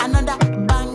another bang.